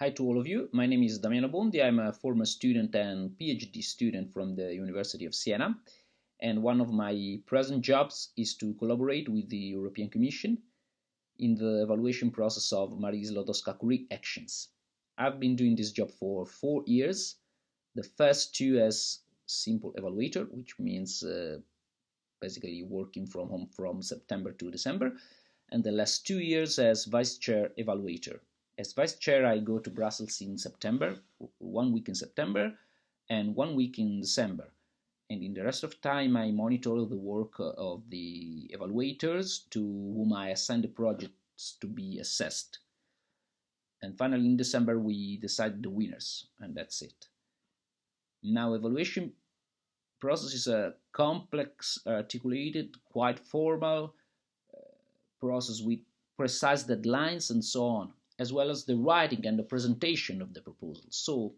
Hi to all of you. My name is Damiano Bondi. I'm a former student and PhD student from the University of Siena. And one of my present jobs is to collaborate with the European Commission in the evaluation process of Marie Sklodowska-Curie actions. I've been doing this job for four years. The first two as simple evaluator, which means uh, basically working from home from September to December, and the last two years as vice chair evaluator as vice chair, I go to Brussels in September, one week in September, and one week in December. And in the rest of time, I monitor the work of the evaluators to whom I assign the projects to be assessed. And finally, in December, we decide the winners, and that's it. Now, evaluation process is a complex, articulated, quite formal uh, process with precise deadlines and so on as well as the writing and the presentation of the proposal. So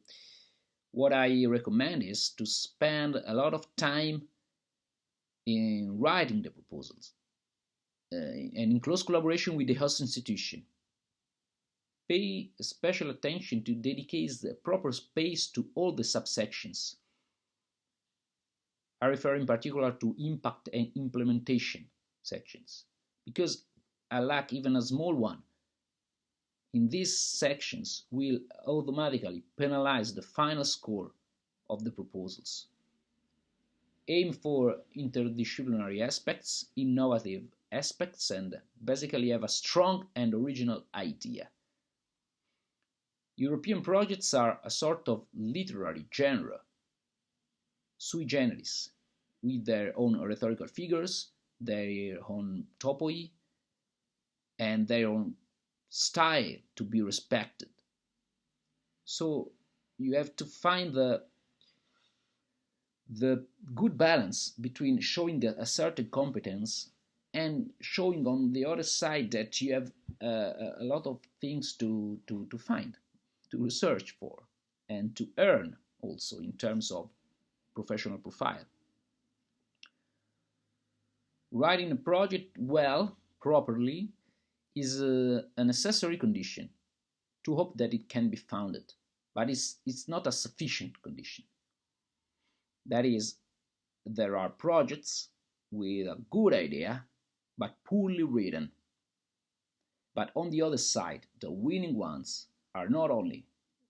what I recommend is to spend a lot of time in writing the proposals uh, and in close collaboration with the host institution. Pay special attention to dedicate the proper space to all the subsections. I refer in particular to impact and implementation sections because I lack even a small one in these sections will automatically penalize the final score of the proposals. Aim for interdisciplinary aspects, innovative aspects, and basically have a strong and original idea. European projects are a sort of literary genre, sui generis, with their own rhetorical figures, their own topoi, and their own style to be respected. So you have to find the the good balance between showing a, certain competence and showing on the other side that you have uh, a lot of things to, to, to find, to research for, and to earn also in terms of professional profile. Writing a project well, properly, is a, a necessary condition to hope that it can be founded, but it's, it's not a sufficient condition. That is, there are projects with a good idea, but poorly written. But on the other side, the winning ones are not only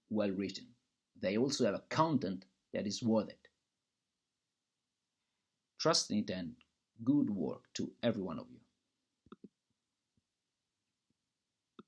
well written, they also have a content that is worth it. Trust in it and good work to every one of you.